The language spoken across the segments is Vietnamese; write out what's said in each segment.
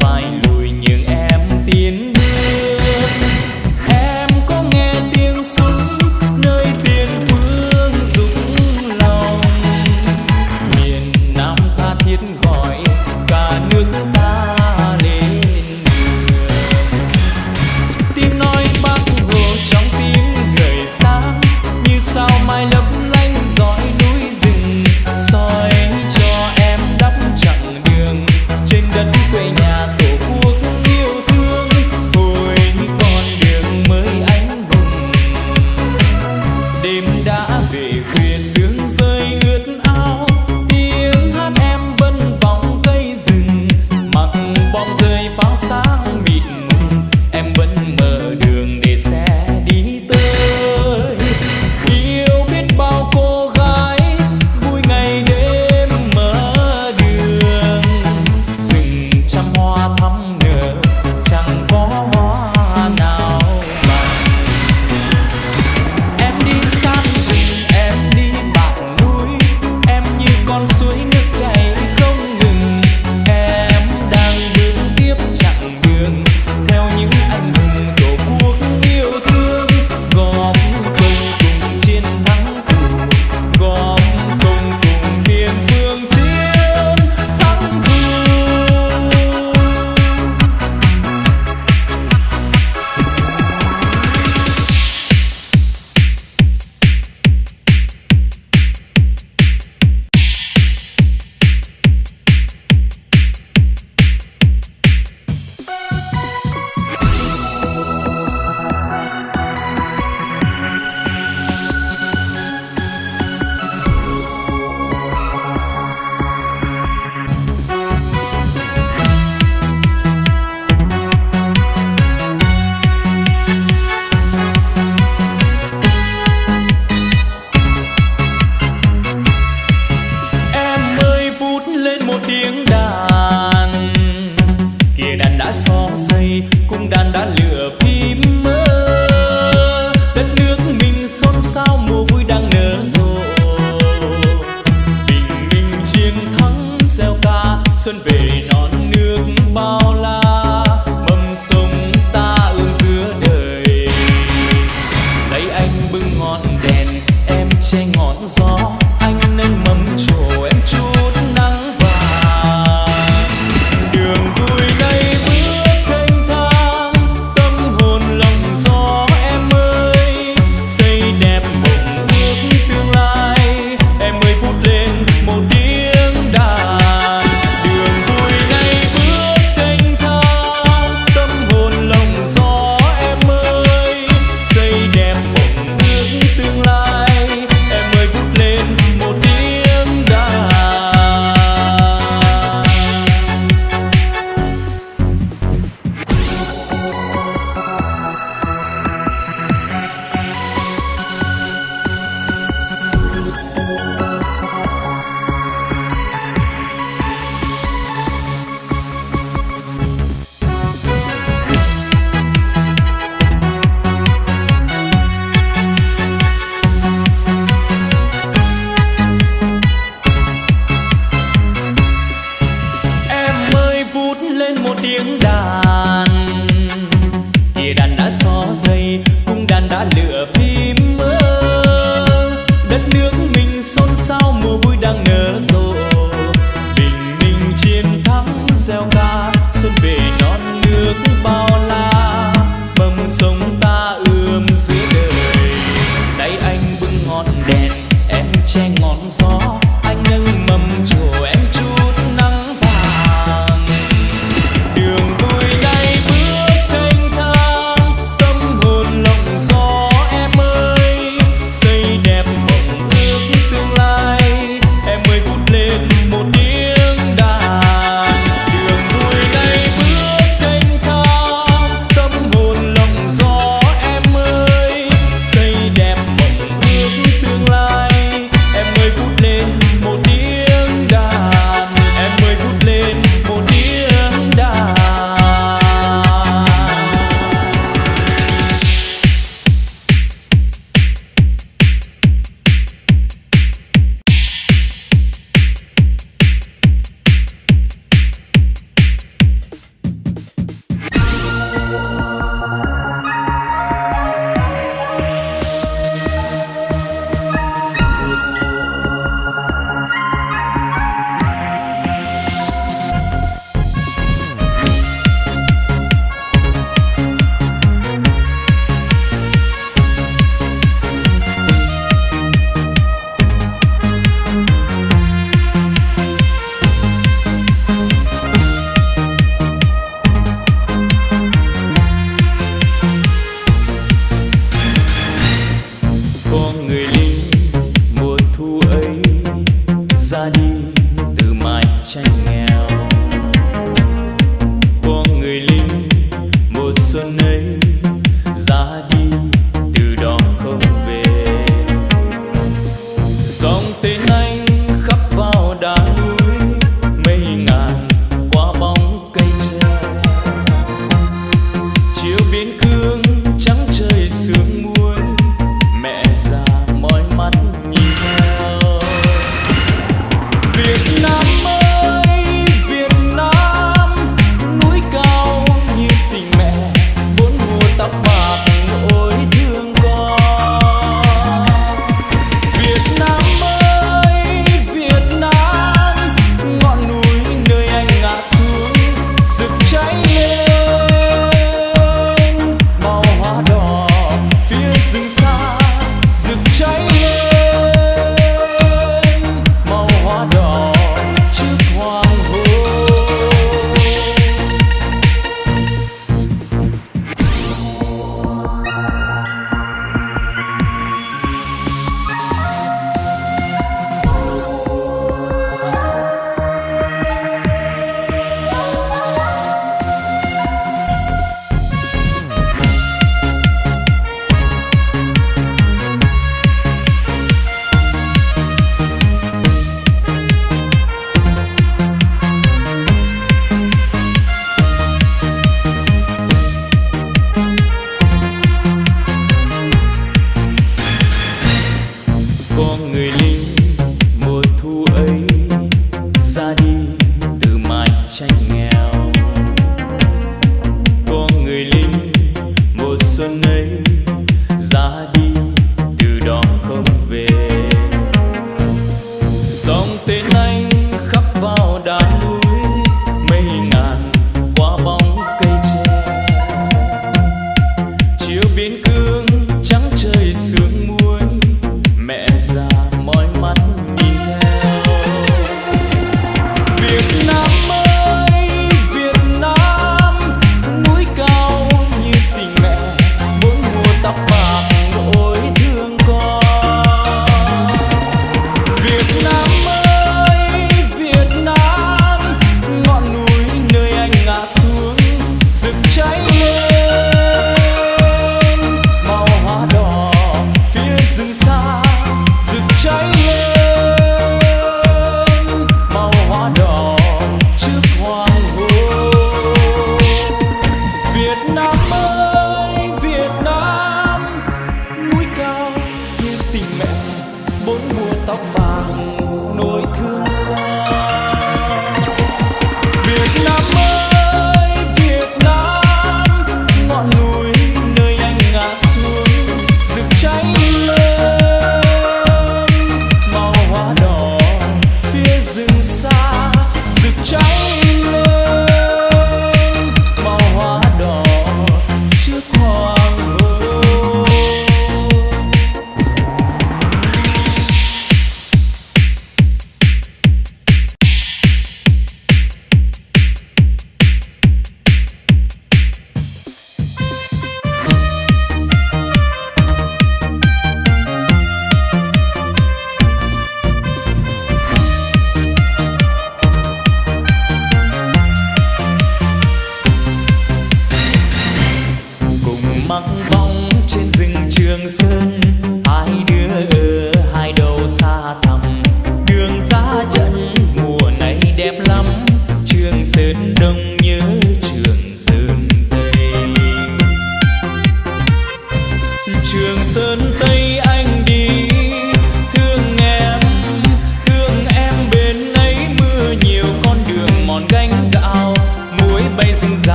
phải ngọn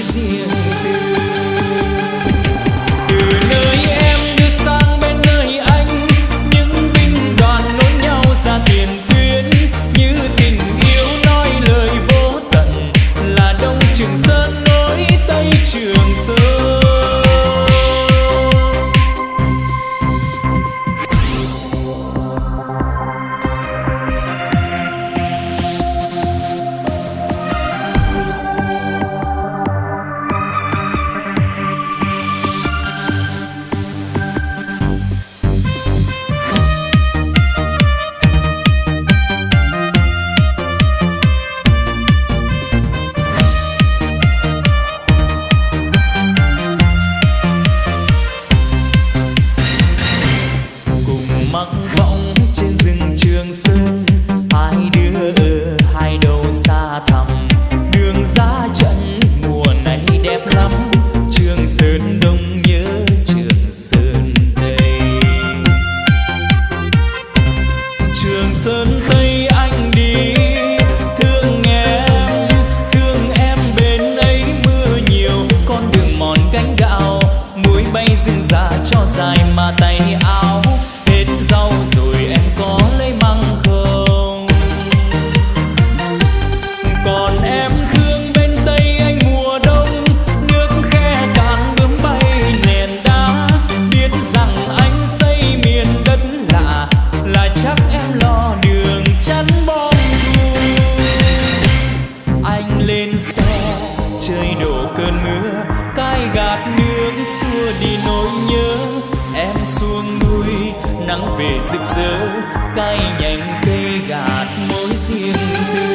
vizinha cơn mưa, cay gạt nước xua đi nỗi nhớ. Em xuống núi, nắng về rực rỡ, cay nhành cây gạt mối riêng tư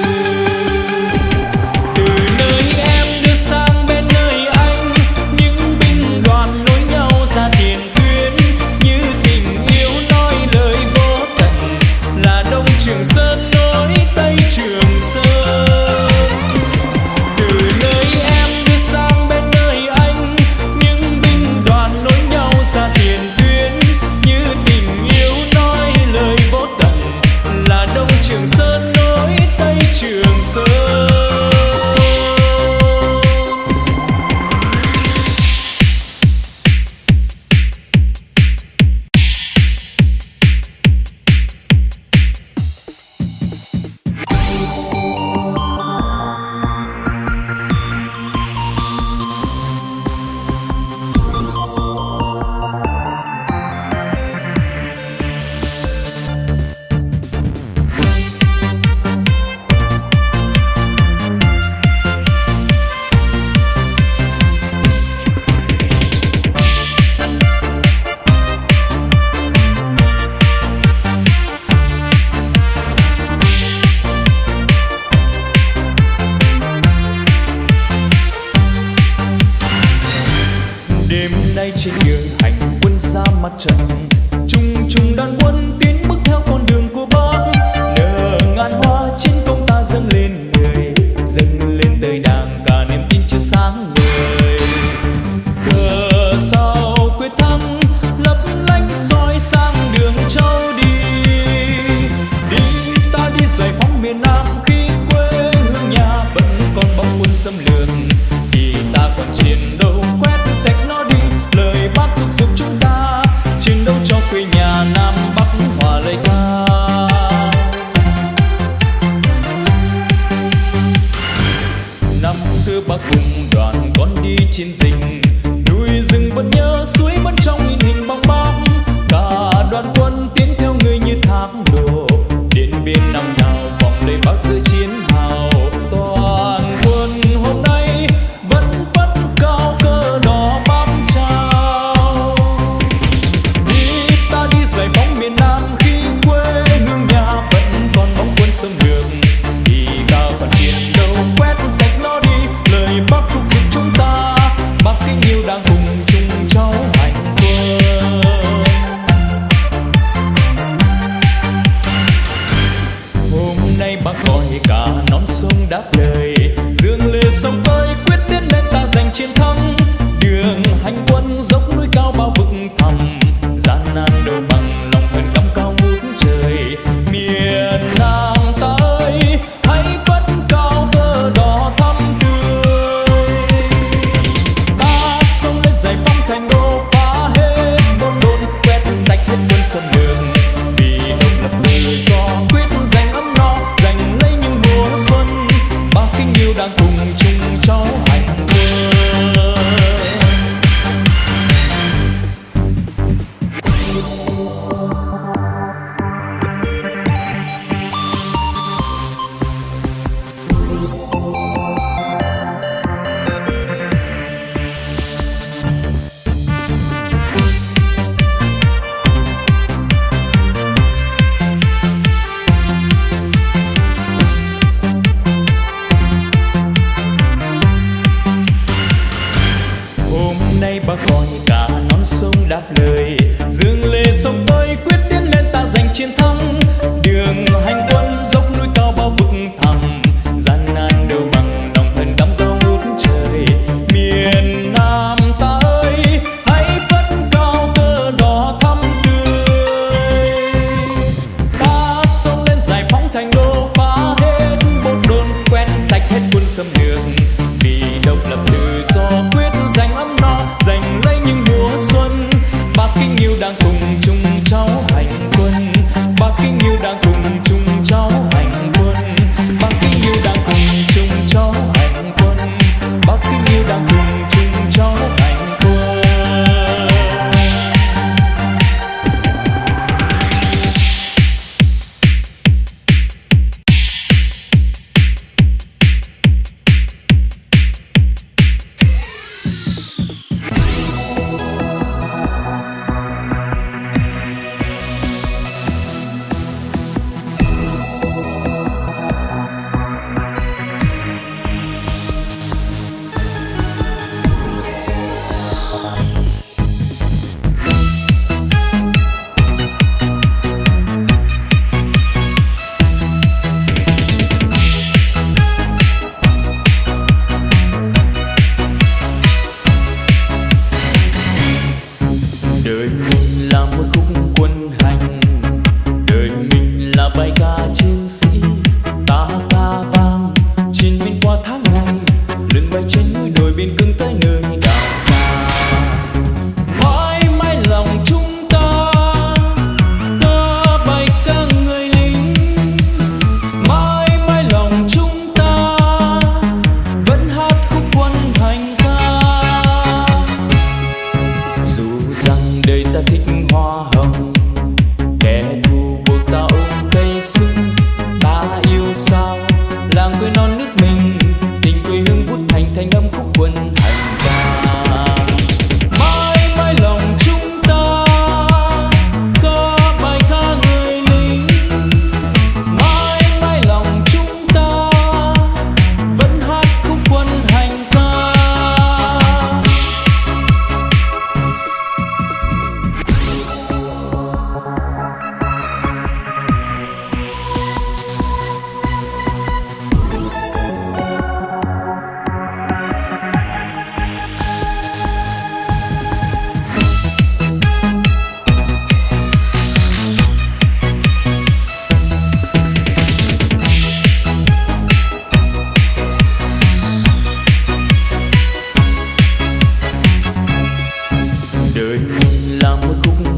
đời mình là một khúc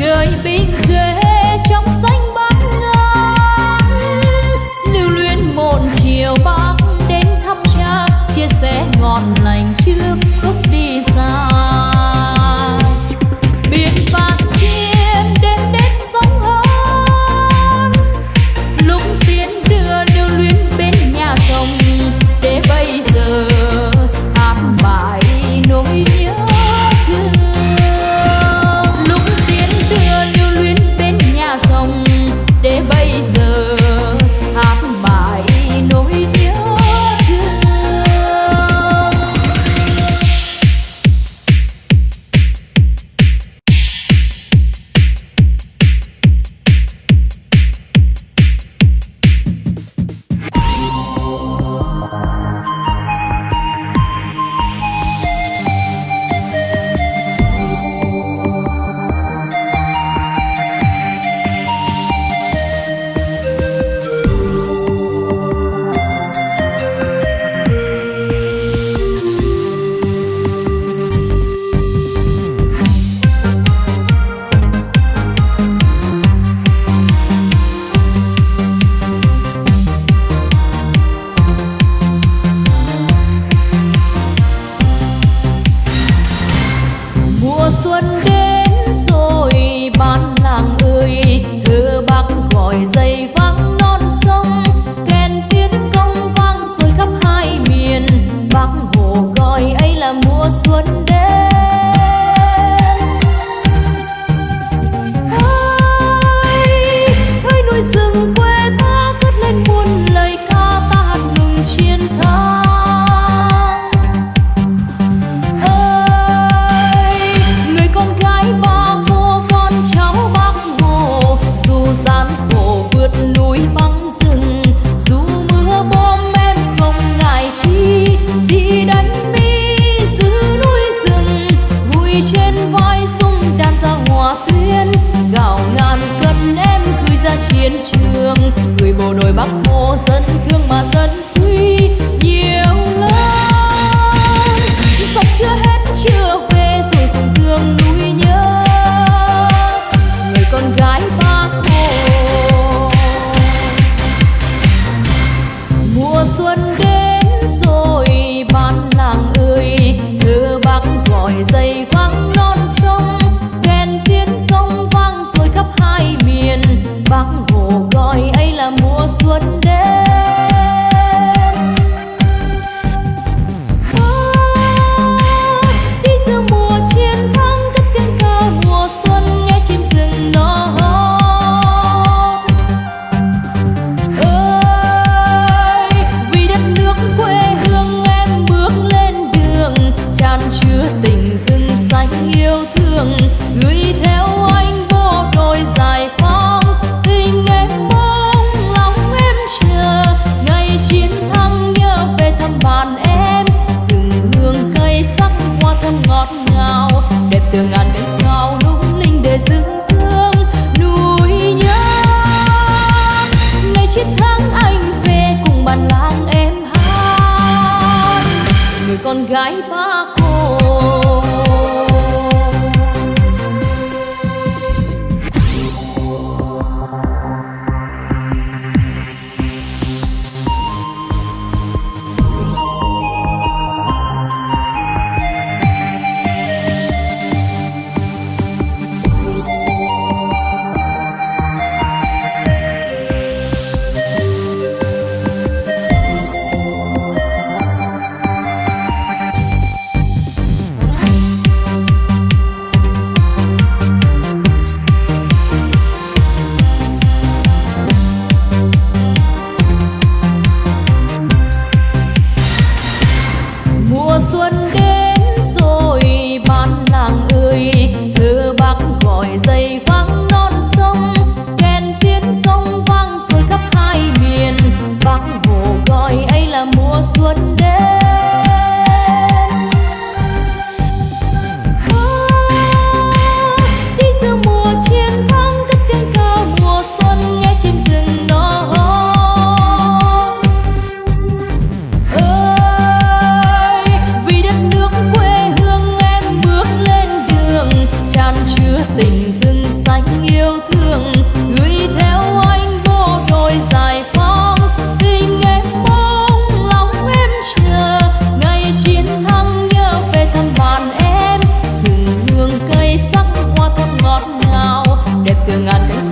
trời bình khê trong xanh bát ngát lưu luyến một chiều bác đến thăm cha, chia sẻ ngọn lành gái ba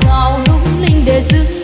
ngàn sao lung linh để giữ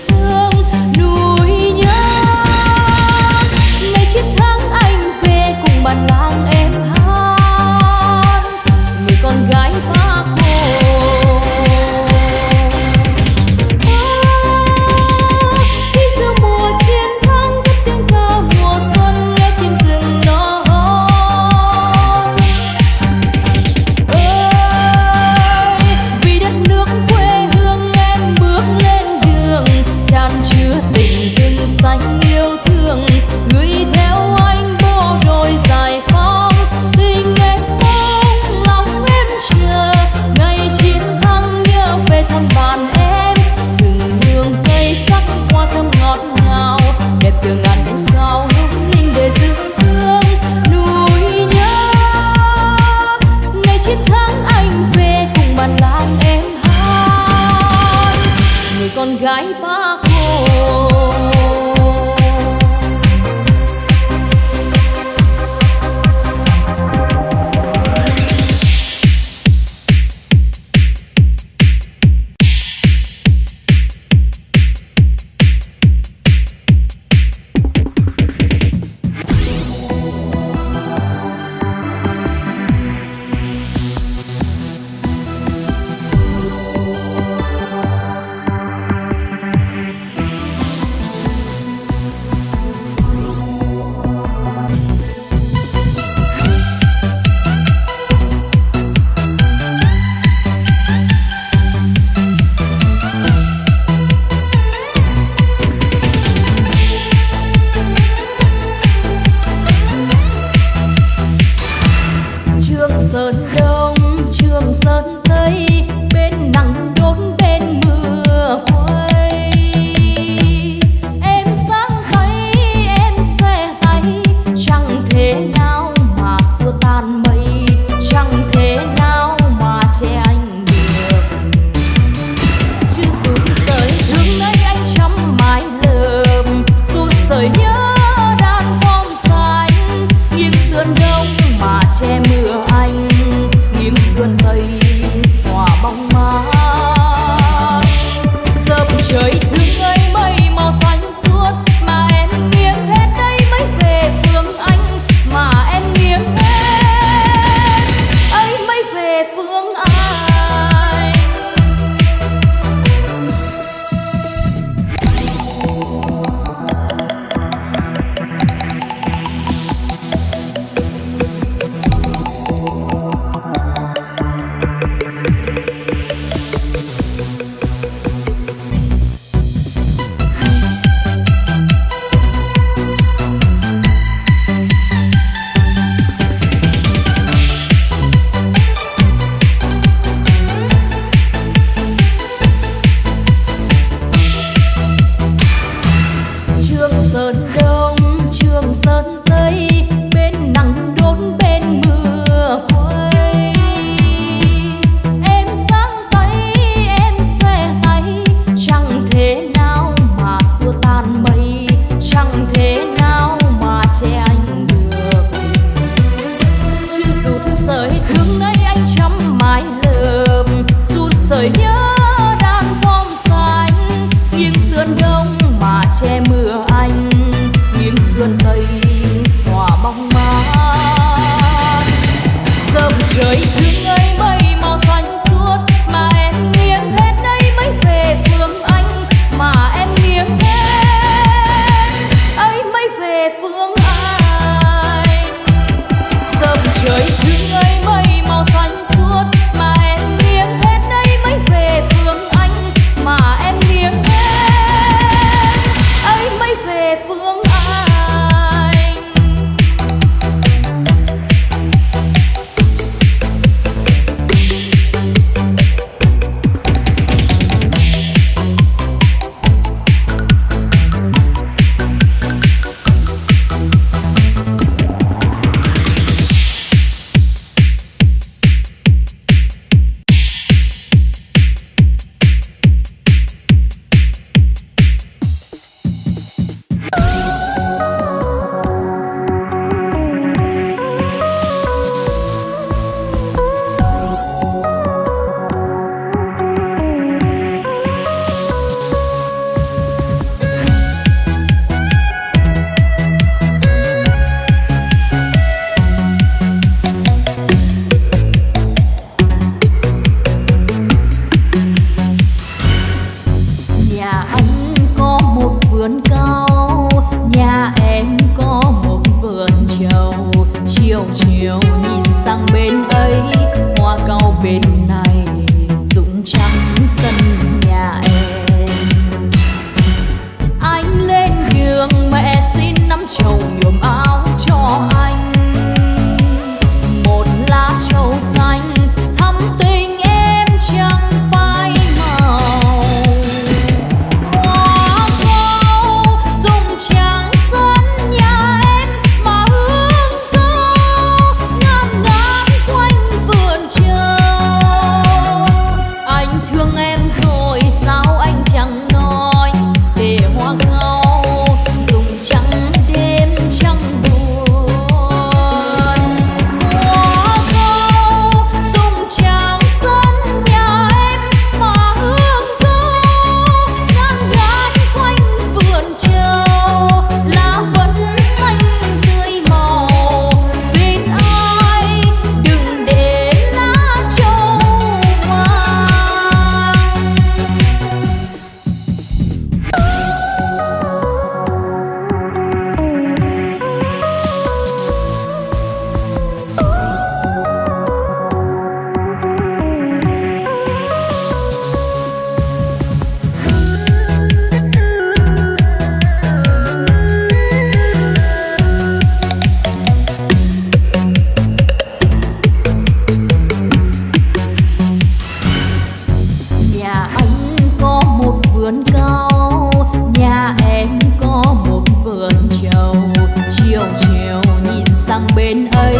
bên ấy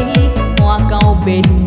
hoa cao bên